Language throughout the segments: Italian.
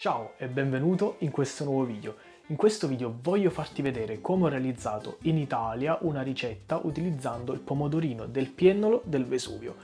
Ciao e benvenuto in questo nuovo video. In questo video voglio farti vedere come ho realizzato in Italia una ricetta utilizzando il pomodorino del piennolo del Vesuvio.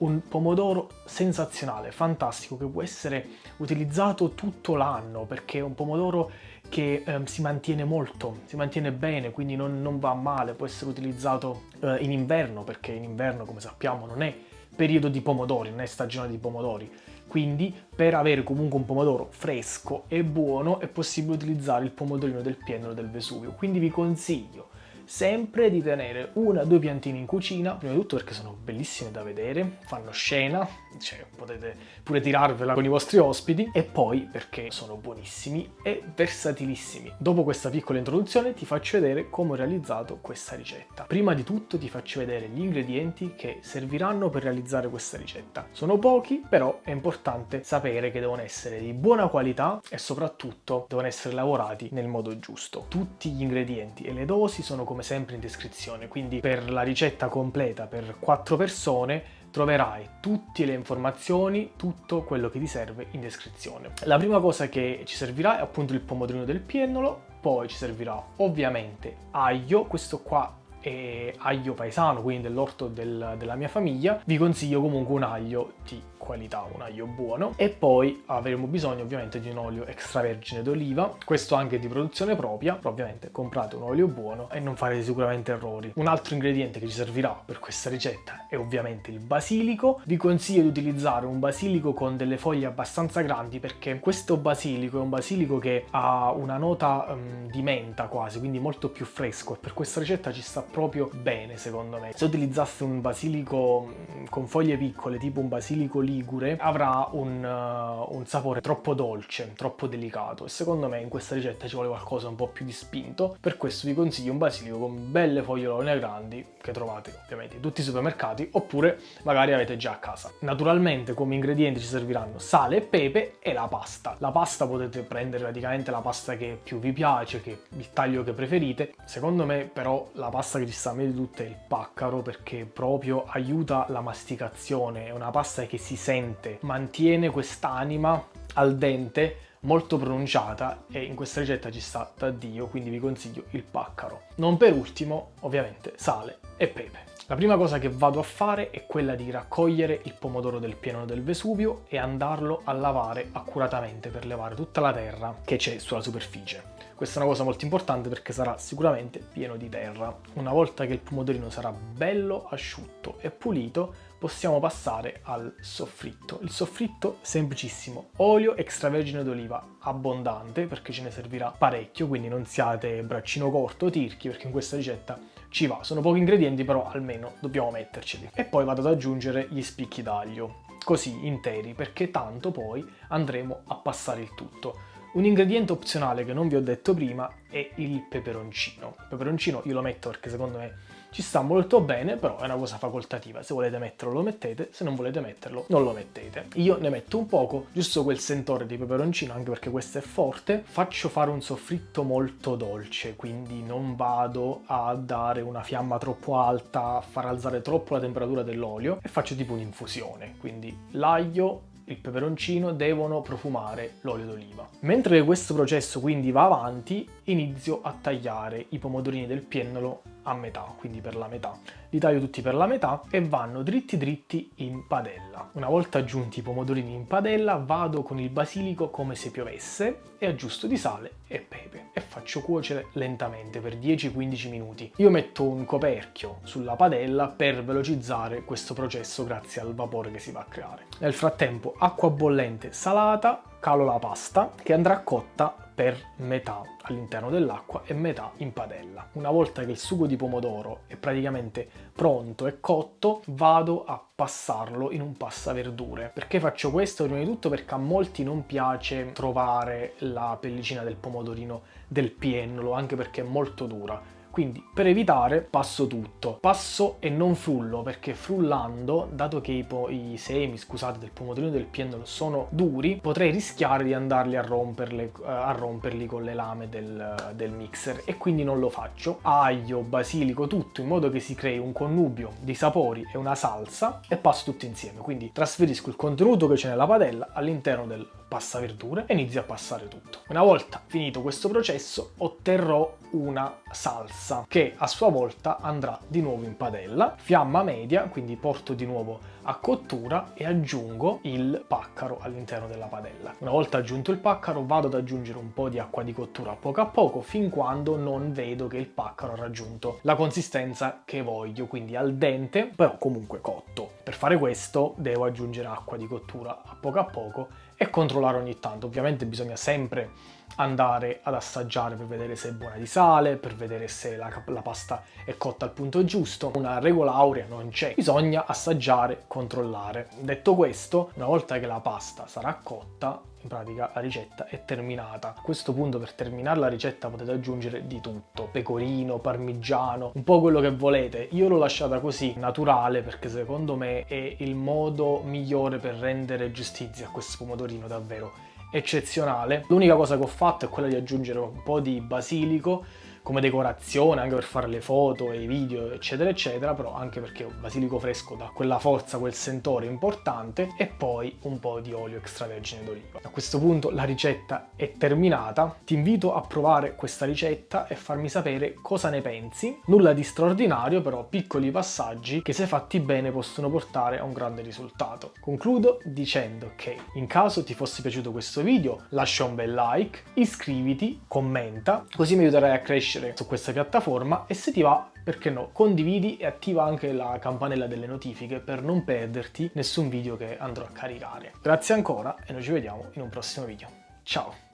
Un pomodoro sensazionale, fantastico, che può essere utilizzato tutto l'anno perché è un pomodoro che eh, si mantiene molto, si mantiene bene, quindi non, non va male, può essere utilizzato eh, in inverno perché in inverno, come sappiamo, non è periodo di pomodori, non è stagione di pomodori quindi per avere comunque un pomodoro fresco e buono è possibile utilizzare il pomodorino del piennolo del Vesuvio. Quindi vi consiglio sempre di tenere una o due piantine in cucina, prima di tutto perché sono bellissime da vedere, fanno scena, cioè potete pure tirarvela con i vostri ospiti, e poi perché sono buonissimi e versatilissimi. Dopo questa piccola introduzione ti faccio vedere come ho realizzato questa ricetta. Prima di tutto ti faccio vedere gli ingredienti che serviranno per realizzare questa ricetta. Sono pochi, però è importante sapere che devono essere di buona qualità e soprattutto devono essere lavorati nel modo giusto. Tutti gli ingredienti e le dosi sono come sempre in descrizione, quindi per la ricetta completa per 4 persone troverai tutte le informazioni, tutto quello che ti serve in descrizione. La prima cosa che ci servirà è appunto il pomodorino del piennolo, poi ci servirà ovviamente aglio, questo qua è aglio paesano, quindi dell'orto del, della mia famiglia, vi consiglio comunque un aglio di qualità, un aglio buono e poi avremo bisogno ovviamente di un olio extravergine d'oliva, questo anche di produzione propria, ovviamente comprate un olio buono e non farete sicuramente errori. Un altro ingrediente che ci servirà per questa ricetta è ovviamente il basilico, vi consiglio di utilizzare un basilico con delle foglie abbastanza grandi perché questo basilico è un basilico che ha una nota um, di menta quasi, quindi molto più fresco e per questa ricetta ci sta proprio bene secondo me. Se utilizzaste un basilico con foglie piccole tipo un basilico lì ligure avrà un, uh, un, sapore troppo dolce, troppo delicato e secondo me in questa ricetta ci vuole qualcosa un po' più di spinto, per questo vi consiglio un basilico con belle fogliolone grandi che trovate ovviamente in tutti i supermercati oppure magari avete già a casa. Naturalmente come ingredienti ci serviranno sale pepe e la pasta. La pasta potete prendere praticamente la pasta che più vi piace, che il taglio che preferite. Secondo me però la pasta che ci sta meglio di tutte è il paccaro perché proprio aiuta la masticazione, è una pasta che si sente, mantiene quest'anima al dente molto pronunciata e in questa ricetta ci sta da Dio, quindi vi consiglio il paccaro. Non per ultimo, ovviamente, sale e pepe. La prima cosa che vado a fare è quella di raccogliere il pomodoro del pieno del Vesuvio e andarlo a lavare accuratamente per levare tutta la terra che c'è sulla superficie. Questa è una cosa molto importante perché sarà sicuramente pieno di terra. Una volta che il pomodorino sarà bello asciutto e pulito, possiamo passare al soffritto. Il soffritto semplicissimo, olio extravergine d'oliva abbondante perché ce ne servirà parecchio, quindi non siate braccino corto o tirchi perché in questa ricetta ci va. Sono pochi ingredienti però almeno dobbiamo metterceli. E poi vado ad aggiungere gli spicchi d'aglio, così interi perché tanto poi andremo a passare il tutto. Un ingrediente opzionale che non vi ho detto prima è il peperoncino. Il peperoncino io lo metto perché secondo me ci sta molto bene, però è una cosa facoltativa. Se volete metterlo lo mettete, se non volete metterlo non lo mettete. Io ne metto un poco, giusto quel sentore di peperoncino, anche perché questo è forte. Faccio fare un soffritto molto dolce, quindi non vado a dare una fiamma troppo alta, a far alzare troppo la temperatura dell'olio e faccio tipo un'infusione. Quindi l'aglio il peperoncino devono profumare l'olio d'oliva. Mentre questo processo quindi va avanti, inizio a tagliare i pomodorini del piennolo a metà, quindi per la metà. Li taglio tutti per la metà e vanno dritti dritti in padella. Una volta aggiunti i pomodorini in padella vado con il basilico come se piovesse e aggiusto di sale e pepe e faccio cuocere lentamente per 10-15 minuti. Io metto un coperchio sulla padella per velocizzare questo processo grazie al vapore che si va a creare. Nel frattempo acqua bollente salata, calo la pasta che andrà cotta per metà all'interno dell'acqua e metà in padella. Una volta che il sugo di pomodoro è praticamente pronto e cotto, vado a passarlo in un passaverdure. Perché faccio questo? Prima di tutto perché a molti non piace trovare la pellicina del pomodorino del piennolo, anche perché è molto dura quindi per evitare passo tutto. Passo e non frullo perché frullando, dato che i, i semi, scusate, del pomodorino del piennolo sono duri, potrei rischiare di andarli a, romperli, uh, a romperli con le lame del, del mixer e quindi non lo faccio. Aglio, basilico, tutto in modo che si crei un connubio di sapori e una salsa e passo tutto insieme. Quindi trasferisco il contenuto che c'è nella padella all'interno del passa verdure e inizi a passare tutto. Una volta finito questo processo otterrò una salsa che a sua volta andrà di nuovo in padella, fiamma media, quindi porto di nuovo a cottura e aggiungo il paccaro all'interno della padella. Una volta aggiunto il paccaro vado ad aggiungere un po' di acqua di cottura a poco a poco fin quando non vedo che il paccaro ha raggiunto la consistenza che voglio, quindi al dente, però comunque cotto. Per fare questo devo aggiungere acqua di cottura a poco a poco e controllare ogni tanto. Ovviamente bisogna sempre andare ad assaggiare per vedere se è buona di sale, per vedere se la, la, pasta è cotta al punto giusto. Una regola aurea non c'è, bisogna assaggiare, controllare. Detto questo, una volta che la pasta sarà cotta, in pratica la ricetta è terminata. A questo punto per terminare la ricetta potete aggiungere di tutto, pecorino, parmigiano, un po' quello che volete. Io l'ho lasciata così, naturale, perché secondo me è il modo migliore per rendere giustizia a questo pomodorino davvero eccezionale. L'unica cosa che ho fatto è quella di aggiungere un po' di basilico come decorazione anche per fare le foto e i video eccetera eccetera però anche perché un basilico fresco dà quella forza quel sentore importante e poi un po' di olio extravergine d'oliva. A questo punto la ricetta è terminata. Ti invito a provare questa ricetta e farmi sapere cosa ne pensi. Nulla di straordinario però piccoli passaggi che se fatti bene possono portare a un grande risultato. Concludo dicendo che in caso ti fosse piaciuto questo video lascia un bel like iscriviti commenta così mi aiuterai a crescere crescere su questa piattaforma e se ti va, perché no, condividi e attiva anche la campanella delle notifiche per non perderti nessun video che andrò a caricare. Grazie ancora e noi ci vediamo in un prossimo video. Ciao!